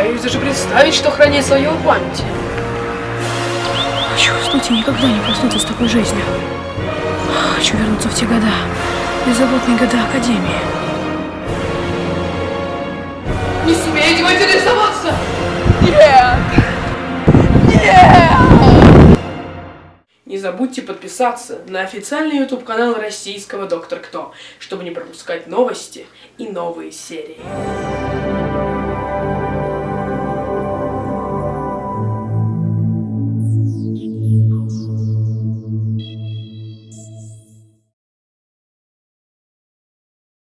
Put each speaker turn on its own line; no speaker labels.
Боюсь даже представить, что хранит в память. памяти.
Хочу уснуть и никогда не проснуться с такой жизнью. Хочу вернуться в те года, беззаботные года Академии.
Не смейте в интересоваться! Нет! Нет! Не забудьте подписаться на официальный YouTube канал российского Доктор Кто, чтобы не пропускать новости и новые серии.